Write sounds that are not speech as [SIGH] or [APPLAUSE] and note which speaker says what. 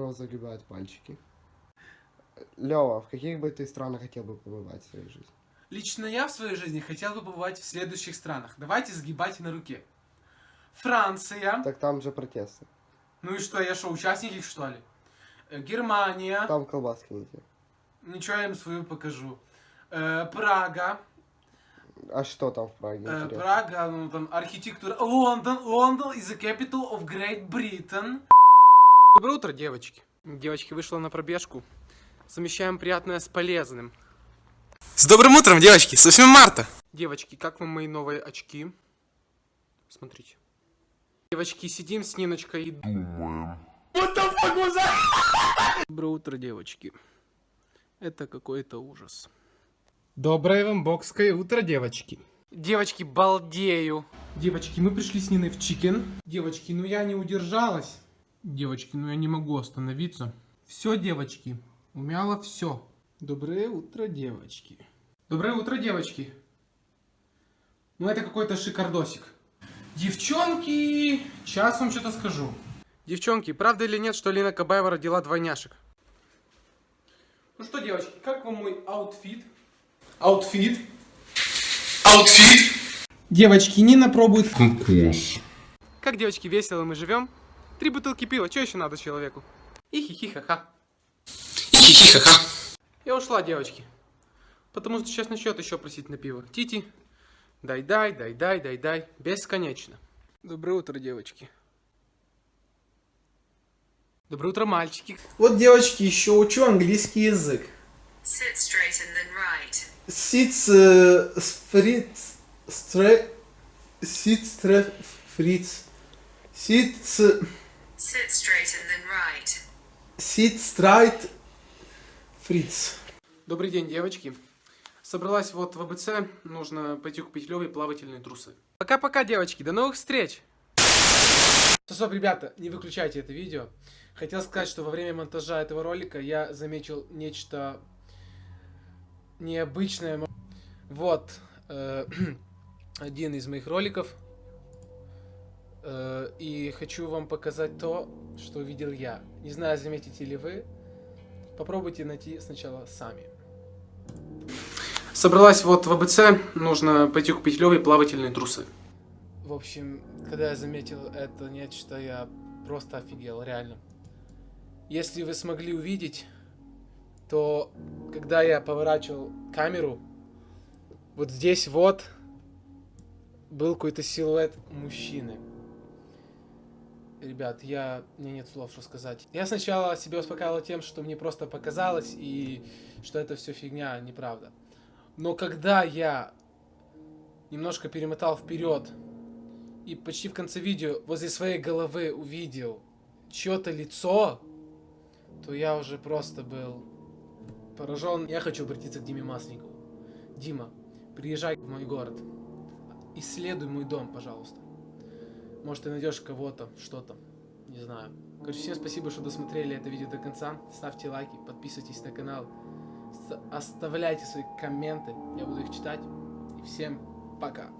Speaker 1: вас загребают мальчики? Лева, в каких бы ты странах хотел бы побывать в своей жизни?
Speaker 2: Лично я в своей жизни хотел бы побывать в следующих странах. Давайте сгибать на руке. Франция.
Speaker 1: Так там же протесты.
Speaker 2: Ну и что, я что, участник их, что ли? Э, Германия.
Speaker 1: Там колбаски не те.
Speaker 2: Ничего, я им свою покажу. Э, Прага.
Speaker 1: А что там в Праге?
Speaker 2: Э? Прага, ну там архитектура. Лондон. Лондон is the capital of Great Britain. Доброе утро, девочки. Девочки, вышла на пробежку. Совмещаем приятное с полезным.
Speaker 3: С добрым утром, девочки! С 8 марта!
Speaker 2: Девочки, как вам мои новые очки? Смотрите. Девочки, сидим с Ниночкой и думаем. Доброе утро, девочки. Это какой-то ужас.
Speaker 4: Доброе вам бокское утро, девочки.
Speaker 2: Девочки, балдею. Девочки, мы пришли с Ниной в chicken. Девочки, ну я не удержалась. Девочки, ну я не могу остановиться. Все, девочки, умяло все. Доброе утро, девочки. Доброе утро, девочки. Ну это какой-то шикардосик. Девчонки, сейчас вам что-то скажу. Девчонки, правда или нет, что Лина Кабаева родила двойняшек? Ну что, девочки, как вам мой аутфит? Аутфит?
Speaker 3: Аутфит!
Speaker 2: Девочки, Нина пробует кокос. Как, девочки, весело мы живем? Три бутылки пива, что еще надо человеку? И хихи-ха-ха.
Speaker 3: Хихихаха.
Speaker 2: Я ушла, девочки. Потому что сейчас начнет еще просить на пиво. Тити, дай-дай, дай-дай, дай-дай. Бесконечно. Доброе утро, девочки. Доброе утро, мальчики.
Speaker 4: Вот, девочки, еще учу английский язык.
Speaker 5: Sit straight and then right.
Speaker 4: Сиц, э, фриц, стре, сиц, стре, фриц, сиц,
Speaker 5: Sit straight and then right.
Speaker 4: сиц, страйт, фриц.
Speaker 2: Добрый день, девочки. Собралась вот в АБЦ. Нужно пойти купить Леве плавательные трусы. Пока-пока, девочки. До новых встреч. Стоп, ребята, не выключайте это видео. Хотел сказать, что во время монтажа этого ролика я заметил нечто необычное. Вот э, [CLEARS THROAT] один из моих роликов. Э, и хочу вам показать то, что увидел я. Не знаю, заметите ли вы. Попробуйте найти сначала сами. Собралась вот в АБЦ, нужно пойти купить Леве плавательные трусы. В общем, когда я заметил это нечто, я просто офигел, реально. Если вы смогли увидеть, то когда я поворачивал камеру, вот здесь вот был какой-то силуэт мужчины. Ребят, я... меня нет слов, что сказать. Я сначала себя успокаивал тем, что мне просто показалось, и что это все фигня, неправда. Но когда я немножко перемотал вперед, и почти в конце видео возле своей головы увидел чье-то лицо, то я уже просто был поражен. Я хочу обратиться к Диме Масленникову. Дима, приезжай в мой город. Исследуй мой дом, пожалуйста. Может, ты найдешь кого-то, что-то. Не знаю. Короче, всем спасибо, что досмотрели это видео до конца. Ставьте лайки, подписывайтесь на канал. Оставляйте свои комменты. Я буду их читать. И всем пока.